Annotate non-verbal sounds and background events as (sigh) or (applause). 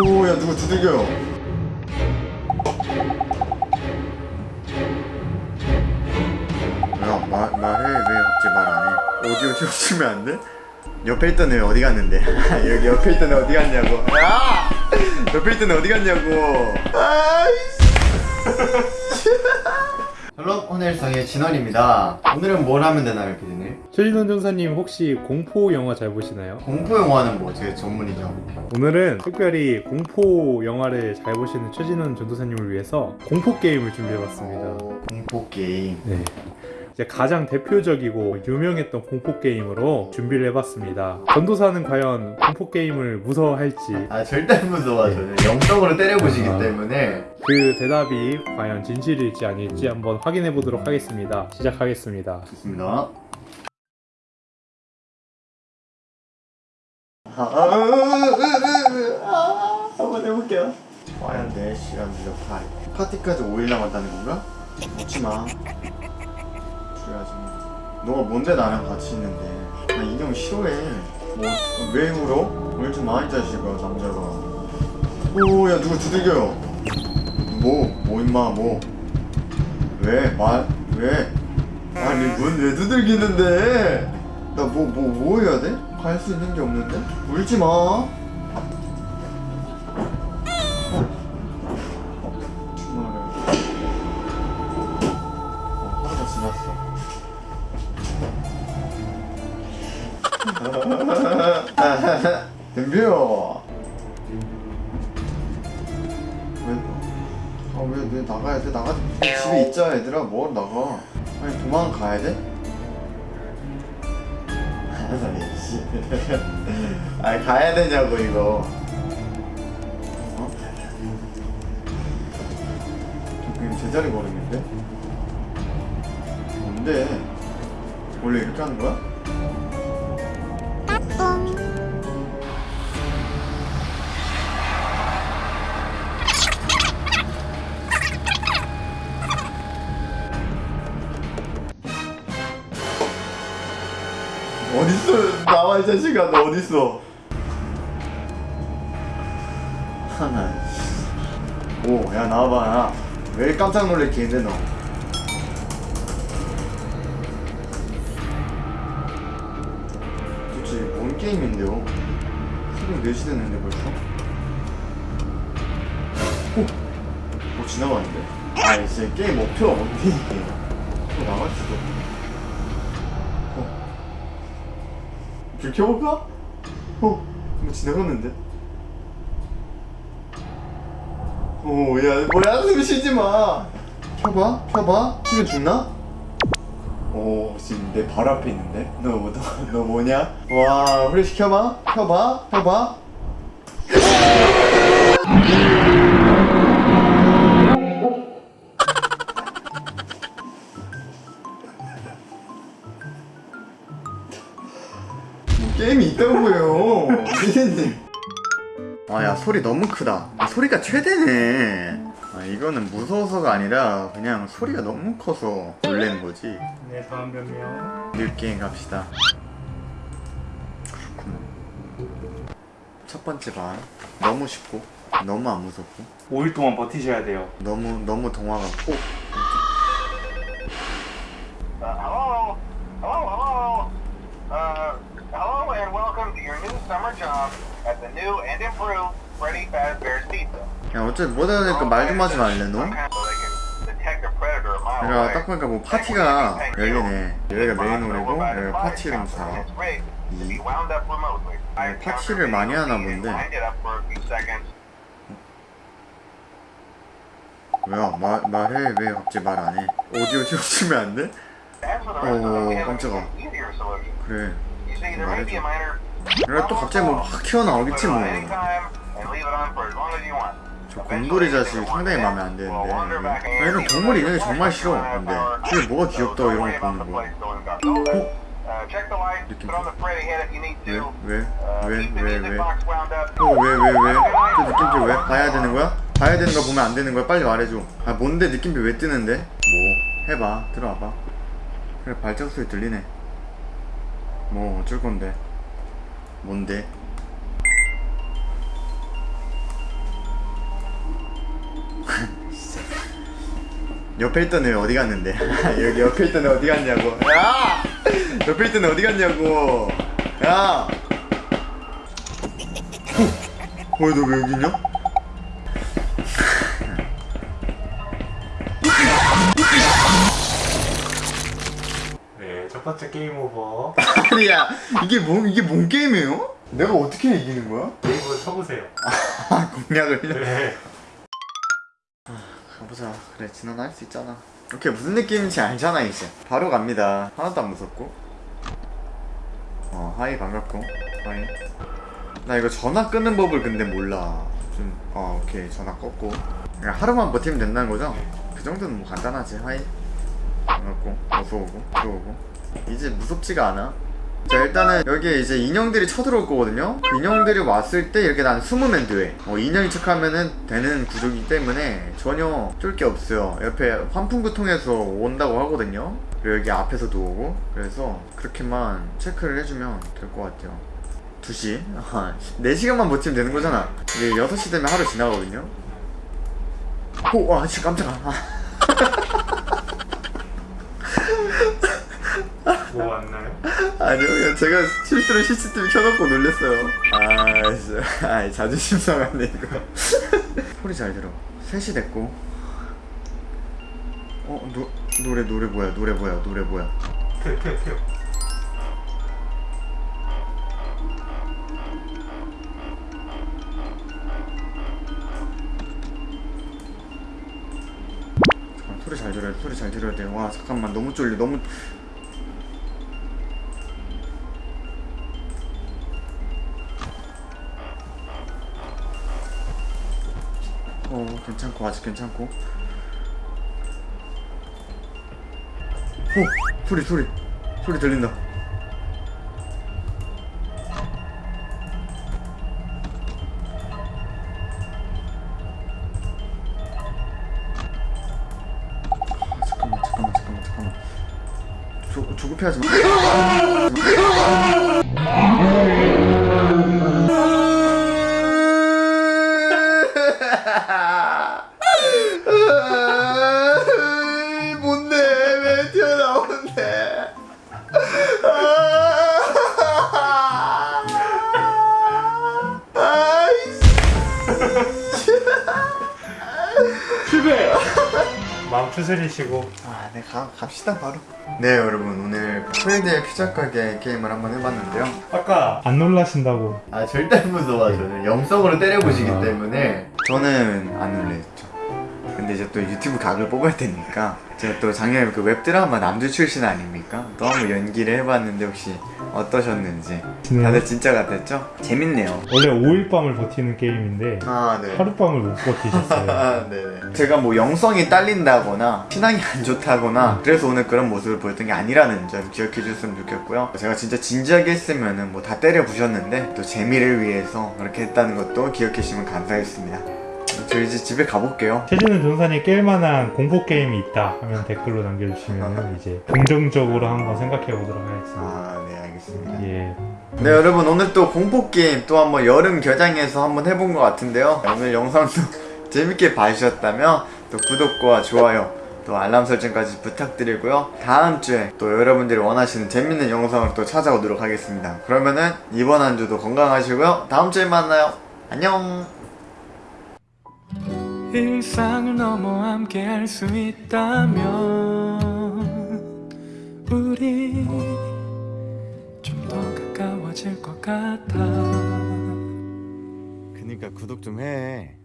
오야? 누구 두들겨요 야 말, 말해. 왜 갑자기 말 안 해? 오디오 지워주면 안 돼? 옆에 있던 애 어디 갔는데? (laughs) 여기 옆에 있던 애 어디 갔냐고. 야! (laughs) 옆에 있던 애 어디 갔냐고. 아이씨. (laughs) Hello 오늘성의 진원입니다. 오늘은 뭘 하면 되나요 피디님? 최진원 전사님 혹시 공포 영화 잘 보시나요? 공포 영화는 뭐 제 전문이죠 오늘은 특별히 공포 영화를 잘 보시는 최진원 전도사님을 위해서 공포 게임을 준비해봤습니다. 어, 공포 게임 네. 이제 가장 대표적이고 유명했던 공포 게임으로 준비를 해봤습니다. 전도사는 과연 공포 게임을 무서워할지 아 절대 안 무서워 저는 영적으로 때려보시기 아. 때문에 그 대답이 과연 진실일지 아닐지 한번 확인해 보도록 하겠습니다. 시작하겠습니다. 좋습니다 한번 해볼게요 과연 4시간 무려 파이 파티까지 5일 남았다는 건가? 묻지마 그래야지 너가 뭔데 나랑 같이 있는데 나 인형 싫어해 뭐 왜 울어? 울지 마이 자식아 남자가 오 야 누구 두들겨요 뭐? 뭐 임마 뭐? 왜? 말? 왜? 아니 문 왜 두들기는데? 나 뭐 뭐 뭐 해야 돼? 갈 수 있는 게 없는데? 울지 마. 어. (laughs) 덤벼. 왜? 아왜 왜 나가야 돼? 나가 집에 있자 얘들아 뭐 나가? 아니 도망가야 돼? 아이씨. (laughs) 아니 가야 되냐고 이거. 어? 저 그냥 제자리 걸음인데? 뭔데? 원래 이렇게 하는 거야? 어딨어? 나와 이 자식아 너 어딨어? 하나 오야 나와봐 야. 왜 깜짝 놀랄게 했는데 너 도대체 뭔 게임인데요? 새벽 4시 됐는데 벌써? 오! 뭐 지나가는데? 아 이제 게임 목표가 뭔데 이게 또 나갈 수도 어. 불 켜볼까? 어, 뭐 지나갔는데? 오, 야, 뭐야, 숨 쉬지 마. 켜봐, 켜봐. 키면 죽나? 오, 지금 내 바로 앞에 있는데? 너, 너, 너 뭐냐? 와, 후레쉬 켜봐, 켜봐, 켜봐. 있다고요 피디님 아야 소리 너무 크다. 아, 소리가 최대네. 아 이거는 무서워서가 아니라 그냥 소리가 너무 커서 놀래는 거지. 네, 다음 변명. 뉴게임 갑시다. 그렇구나. 첫 번째 반 너무 쉽고 너무 안 무섭고. 5일 동안 버티셔야 돼요. 너무 너무 동화 같고 job at the new and improved Freddy Fazbear's Pizza. 야 어차피 못 알아듣니까 말 좀 하지 말래 너? 내가. 딱 보니까 뭐 파티가 열리네 여기가 메인 홀이고 여기가 파티 룸4 It's rigged to be wound up remotely. 네, 파티를 많이 하나 본데. 왜요? 말, 말해 왜 갑자기 말 안 해? 오디오 지워주면 안 돼? Have 깜짝아. 그래 there 그래 또 갑자기 뭐 확 튀어나오겠지 뭐. 저 곰돌이 자식이 상당히 마음에 안 드는데 아, 이런 동물 인형이 정말 싫어 근데 저게 뭐가 귀엽다고 이런 거 보는 거야 어? 느낌 왜? 왜? 왜? 왜? 왜? 어, 왜? 왜? 왜? 저 느낌표 왜? 봐야 되는 거야? 봐야 되는 거 보면 안 되는 거야? 빨리 말해줘 아 뭔데 느낌표 왜 뜨는데? 뭐 해봐 들어와봐 그래 발작 소리 들리네 뭐 어쩔 건데 뭔데? (laughs) 옆에 있던 애 어디 갔는데? (laughs) 여기 옆에 있던 애 어디 갔냐고 야! 옆에 있던 애 어디 갔냐고 야! 어? 왜너 왜 여기 있냐? 첫 번째 게임 오버. (laughs) 아니야, 이게 뭐 이게 뭔 게임이에요? 내가 어떻게 이기는 거야? 게임을 쳐보세요. 아, 공략을 해. 네. 가보자. 그래, 진원 할 수 있잖아. 오케이, 무슨 느낌인지 알잖아, 이제. 바로 갑니다. 하나도 안 무섭고. 어, hi, 반갑고. Hi. 나 이거 전화 끄는 법을 근데 몰라. 좀, 어, 오케이. 전화 껐고. 하루만 버티면 된다는 거죠? 그 정도는 뭐 간단하지. Hi. 반갑고. 어서 오고. 또 오고. 이제 무섭지가 않아. 자 일단은 여기에 이제 인형들이 쳐들어올 거거든요. 그 인형들이 왔을 때 이렇게 난 숨으면 돼. 어, 인형인 척하면은 되는 구조이기 때문에 전혀 쫄 게 없어요. 옆에 환풍구통에서 온다고 하거든요. 그리고 여기 앞에서도 오고. 그래서 그렇게만 체크를 해주면 될 것 같아요. 2시? 아, 4시간만 버티면 되는 거잖아. 이게 6시 되면 하루 지나가거든요. 오! 와 진짜 깜짝아 (laughs) 뭐 왔나요? 아니요, 제가 실수로 CCTV 켜놓고 놀랬어요. 아, 진짜. (laughs) 아, 자존심 상하네, 이거. (laughs) 소리 잘 들어. 3시 됐고. 어, 노, 노래, 노래 뭐야, 노래 뭐야, 노래 뭐야. 표. 잠깐, 소리 잘 들어야 돼, 소리 잘 들어야 돼. 와, 잠깐만, 너무 쫄려, 너무. 괜찮고, 아직 괜찮고. 어, 소리, 소리. 소리 들린다. 아, 잠깐만, 잠깐만, 잠깐만, 잠깐만. 조, 조급해하지 마. (laughs) 마음 추스리시고. 아, 네, 가, 갑시다, 바로. 네, 여러분, 오늘 프레드의 피자 가게 게임을 한번 해봤는데요. 아까 안 놀라신다고. 아, 절대 안 무서워. 저는 영성으로 때려보시기 아. 때문에. 저는 안 놀랬죠. 근데 이제 또 유튜브 각을 뽑아야 되니까. 제가 또 작년에 그 웹드라마 남주 출신 아닙니까? 또 한번 연기를 해봤는데 혹시 어떠셨는지. 다들 진짜 같았죠? 재밌네요. 원래 5일 밤을 버티는 게임인데 아, 네. 하룻밤을 못 버티셨어요. (laughs) 아, 네네. 제가 뭐 영성이 딸린다거나 신앙이 안 좋다거나 그래서 오늘 그런 모습을 보였던 게 아니라는 점 기억해 주셨으면 좋겠고요. 제가 진짜 진지하게 했으면은 뭐다 때려 부셨는데 또 재미를 위해서 그렇게 했다는 것도 기억해 주시면 감사하겠습니다. 저 이제 집에 가볼게요. 최진우 전사님 깰만한 공포 게임이 있다 하면 댓글로 남겨주시면 (laughs) 이제 긍정적으로 한번 생각해 보도록 하겠습니다. 아, 네, 알겠습니다. 예. 네, 여러분 오늘 또 공포 게임 또 한번 여름 겨장해서 한번 해본 것 같은데요. 오늘 영상도 (laughs) 재밌게 봐주셨다면 또 구독과 좋아요 또 알람 설정까지 부탁드리고요. 다음 주에 또 여러분들이 원하시는 재밌는 영상을 또 찾아오도록 하겠습니다. 그러면은 이번 한 주도 건강하시고요. 다음 주에 만나요. 안녕. 일상을 넘어 함께 할 수 있다면 우리 가까워질 것 같아 그니까 구독 좀 해.